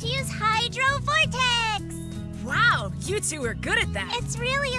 to use Hydro Vortex! Wow, you two are good at that. It's really